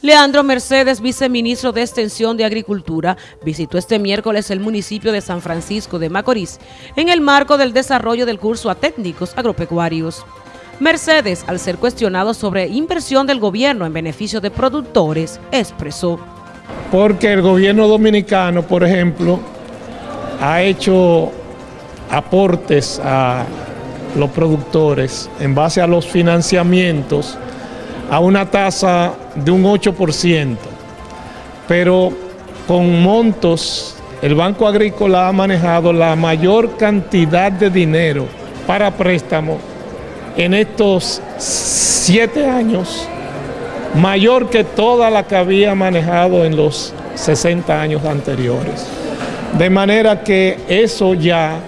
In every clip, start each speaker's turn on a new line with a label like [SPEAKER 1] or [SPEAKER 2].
[SPEAKER 1] Leandro Mercedes, viceministro de Extensión de Agricultura, visitó este miércoles el municipio de San Francisco de Macorís en el marco del desarrollo del curso a técnicos agropecuarios. Mercedes, al ser cuestionado sobre inversión del gobierno en beneficio de productores, expresó.
[SPEAKER 2] Porque el gobierno dominicano, por ejemplo, ha hecho aportes a los productores en base a los financiamientos a una tasa de un 8%, pero con montos, el Banco Agrícola ha manejado la mayor cantidad de dinero para préstamo en estos siete años, mayor que toda la que había manejado en los 60 años anteriores. De manera que eso ya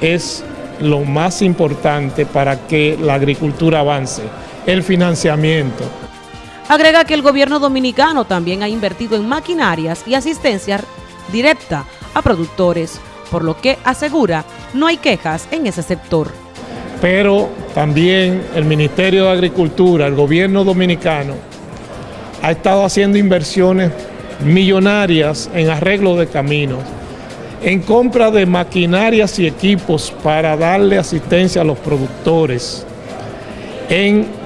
[SPEAKER 2] es lo más importante para que la agricultura avance el financiamiento.
[SPEAKER 1] Agrega que el gobierno dominicano también ha invertido en maquinarias y asistencia directa a productores, por lo que asegura no hay quejas en ese sector.
[SPEAKER 2] Pero también el Ministerio de Agricultura, el gobierno dominicano, ha estado haciendo inversiones millonarias en arreglo de caminos, en compra de maquinarias y equipos para darle asistencia a los productores, en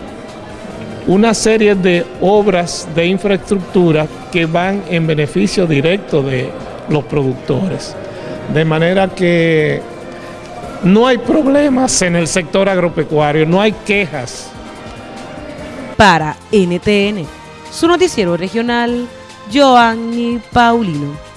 [SPEAKER 2] una serie de obras de infraestructura que van en beneficio directo de los productores. De manera que no hay problemas en el sector agropecuario, no hay quejas.
[SPEAKER 1] Para NTN, su noticiero regional, Joanny Paulino.